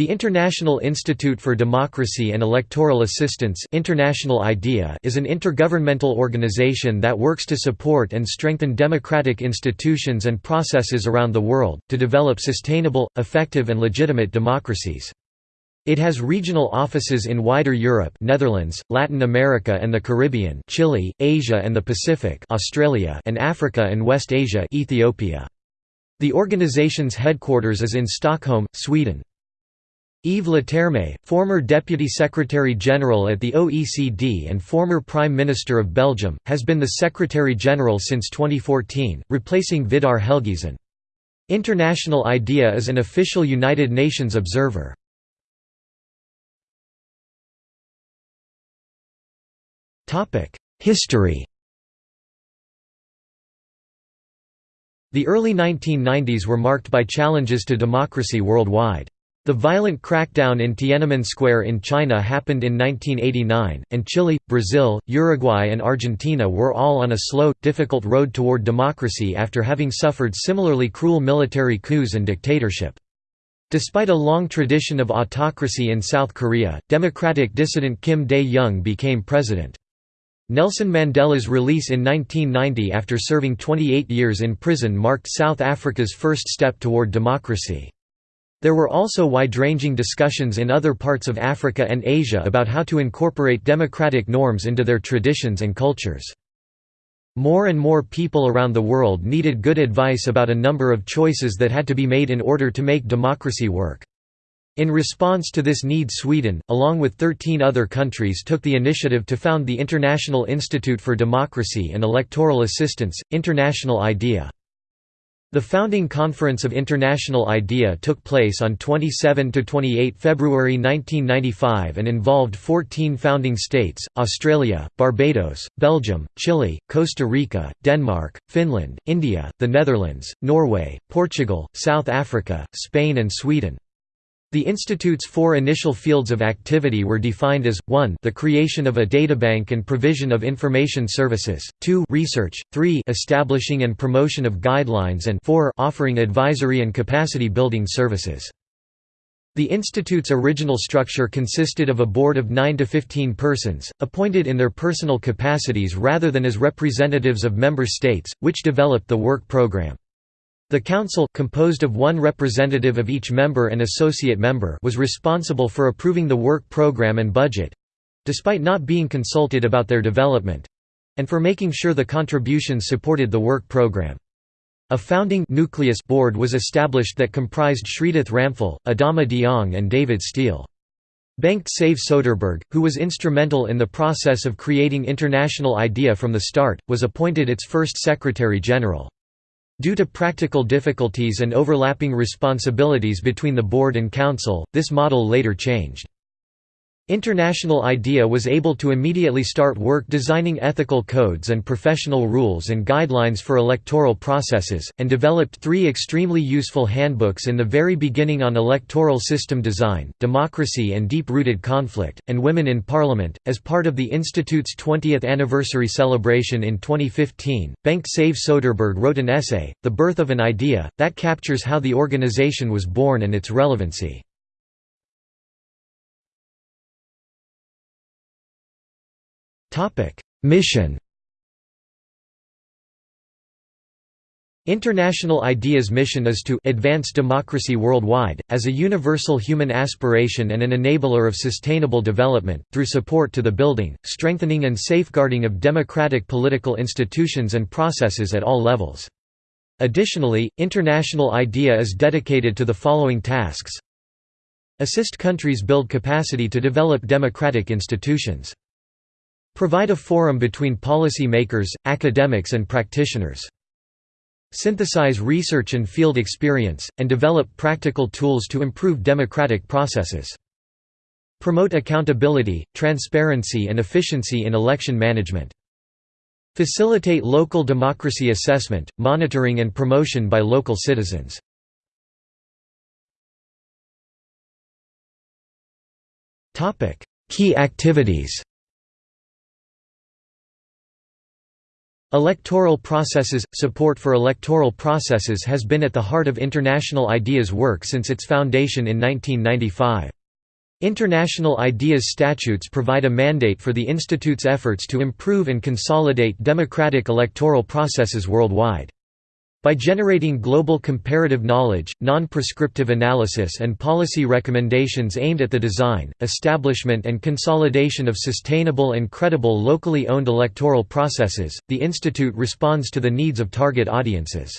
The International Institute for Democracy and Electoral Assistance International IDEA is an intergovernmental organization that works to support and strengthen democratic institutions and processes around the world, to develop sustainable, effective and legitimate democracies. It has regional offices in wider Europe Netherlands, Latin America and the Caribbean Chile, Asia and the Pacific Australia and Africa and West Asia Ethiopia. The organization's headquarters is in Stockholm, Sweden. Yves Leterme, former Deputy Secretary-General at the OECD and former Prime Minister of Belgium, has been the Secretary-General since 2014, replacing Vidar Helgesen. International IDEA is an official United Nations observer. History The early 1990s were marked by challenges to democracy worldwide. The violent crackdown in Tiananmen Square in China happened in 1989, and Chile, Brazil, Uruguay and Argentina were all on a slow, difficult road toward democracy after having suffered similarly cruel military coups and dictatorship. Despite a long tradition of autocracy in South Korea, democratic dissident Kim Dae-jung became president. Nelson Mandela's release in 1990 after serving 28 years in prison marked South Africa's first step toward democracy. There were also wide-ranging discussions in other parts of Africa and Asia about how to incorporate democratic norms into their traditions and cultures. More and more people around the world needed good advice about a number of choices that had to be made in order to make democracy work. In response to this need Sweden, along with 13 other countries took the initiative to found the International Institute for Democracy and Electoral Assistance, International IDEA. The founding conference of International IDEA took place on 27–28 February 1995 and involved 14 founding states, Australia, Barbados, Belgium, Chile, Costa Rica, Denmark, Finland, India, the Netherlands, Norway, Portugal, South Africa, Spain and Sweden. The Institute's four initial fields of activity were defined as, 1 the creation of a databank and provision of information services, 2 research, 3 establishing and promotion of guidelines and 4 offering advisory and capacity building services. The Institute's original structure consisted of a board of 9 to 15 persons, appointed in their personal capacities rather than as representatives of member states, which developed the work program. The Council composed of one representative of each member and associate member was responsible for approving the work program and budget—despite not being consulted about their development—and for making sure the contributions supported the work program. A founding nucleus board was established that comprised Shridath Ramphal, Adama Dieng and David Steele. Bengt Save Soderberg, who was instrumental in the process of creating International IDEA from the start, was appointed its first Secretary-General. Due to practical difficulties and overlapping responsibilities between the board and council, this model later changed. International IDEA was able to immediately start work designing ethical codes and professional rules and guidelines for electoral processes, and developed three extremely useful handbooks in the very beginning on electoral system design, democracy and deep-rooted conflict, and women in parliament. As part of the Institute's 20th anniversary celebration in 2015, Bengt Save Soderberg wrote an essay, The Birth of an Idea, that captures how the organization was born and its relevancy. Mission International IDEA's mission is to advance democracy worldwide, as a universal human aspiration and an enabler of sustainable development, through support to the building, strengthening and safeguarding of democratic political institutions and processes at all levels. Additionally, International IDEA is dedicated to the following tasks. Assist countries build capacity to develop democratic institutions Provide a forum between policy makers, academics and practitioners. Synthesize research and field experience, and develop practical tools to improve democratic processes. Promote accountability, transparency and efficiency in election management. Facilitate local democracy assessment, monitoring and promotion by local citizens. Key activities Electoral processes – Support for electoral processes has been at the heart of International IDEA's work since its foundation in 1995. International IDEA's statutes provide a mandate for the Institute's efforts to improve and consolidate democratic electoral processes worldwide. By generating global comparative knowledge, non-prescriptive analysis and policy recommendations aimed at the design, establishment and consolidation of sustainable and credible locally owned electoral processes, the Institute responds to the needs of target audiences.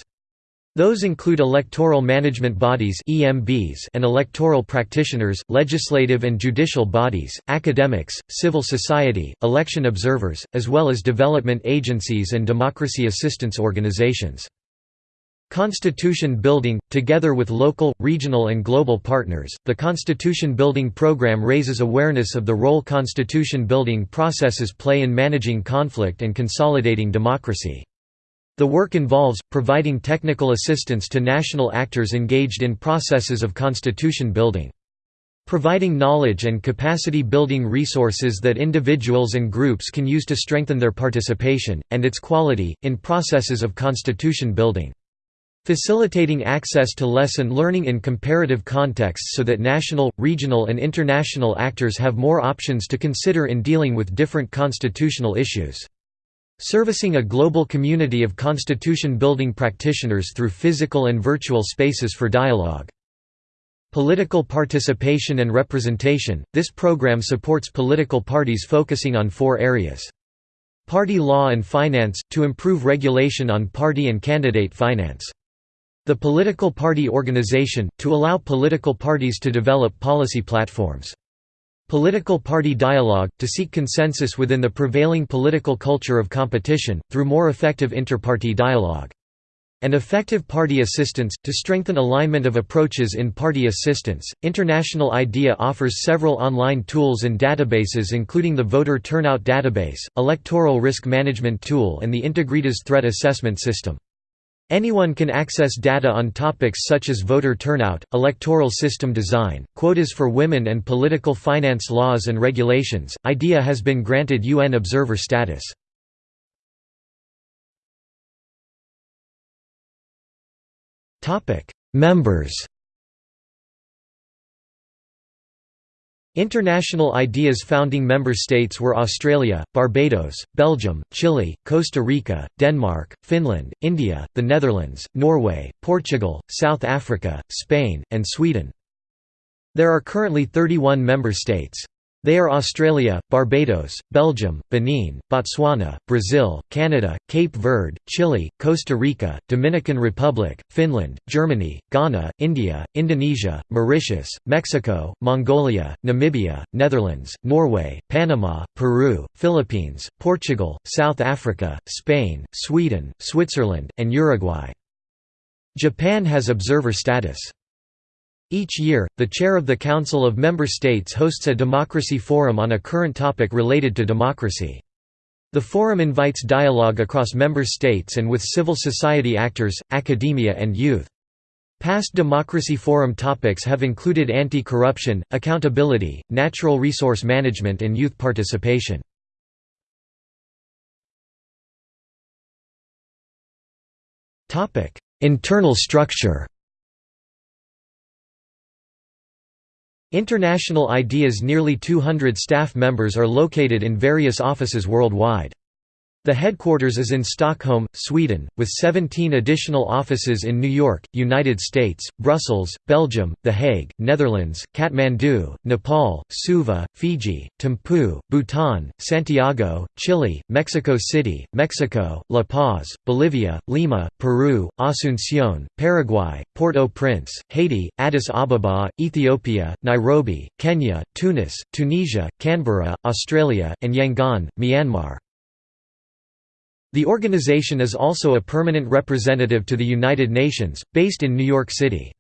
Those include electoral management bodies and electoral practitioners, legislative and judicial bodies, academics, civil society, election observers, as well as development agencies and democracy assistance organizations. Constitution building – Together with local, regional and global partners, the Constitution Building Program raises awareness of the role constitution building processes play in managing conflict and consolidating democracy. The work involves, providing technical assistance to national actors engaged in processes of constitution building. Providing knowledge and capacity building resources that individuals and groups can use to strengthen their participation, and its quality, in processes of constitution building. Facilitating access to lesson learning in comparative contexts so that national, regional and international actors have more options to consider in dealing with different constitutional issues. Servicing a global community of constitution-building practitioners through physical and virtual spaces for dialogue. Political participation and representation – This program supports political parties focusing on four areas. Party law and finance – to improve regulation on party and candidate finance. The political party organization, to allow political parties to develop policy platforms. Political party dialogue, to seek consensus within the prevailing political culture of competition, through more effective interparty dialogue. And effective party assistance, to strengthen alignment of approaches in party assistance. International IDEA offers several online tools and databases including the Voter Turnout Database, Electoral Risk Management Tool and the Integritas Threat Assessment System. Anyone can access data on topics such as voter turnout, electoral system design, quotas for women and political finance laws and regulations. IDEA has been granted UN observer status. Topic: Members International IDEA's founding member states were Australia, Barbados, Belgium, Chile, Costa Rica, Denmark, Finland, India, the Netherlands, Norway, Portugal, South Africa, Spain, and Sweden. There are currently 31 member states. They are Australia, Barbados, Belgium, Benin, Botswana, Brazil, Canada, Cape Verde, Chile, Costa Rica, Dominican Republic, Finland, Germany, Ghana, India, Indonesia, Mauritius, Mexico, Mongolia, Namibia, Netherlands, Norway, Panama, Peru, Philippines, Portugal, South Africa, Spain, Sweden, Switzerland, and Uruguay. Japan has observer status. Each year, the chair of the Council of Member States hosts a democracy forum on a current topic related to democracy. The forum invites dialogue across member states and with civil society actors, academia and youth. Past Democracy Forum topics have included anti-corruption, accountability, natural resource management and youth participation. Internal structure International IDEA's nearly 200 staff members are located in various offices worldwide. The headquarters is in Stockholm, Sweden, with 17 additional offices in New York, United States, Brussels, Belgium, The Hague, Netherlands, Kathmandu, Nepal, Suva, Fiji, Thimphu, Bhutan, Santiago, Chile, Mexico City, Mexico, La Paz, Bolivia, Lima, Peru, Asunción, Paraguay, Port-au-Prince, Haiti, Addis Ababa, Ethiopia, Nairobi, Kenya, Tunis, Tunisia, Canberra, Australia, and Yangon, Myanmar. The organization is also a permanent representative to the United Nations, based in New York City.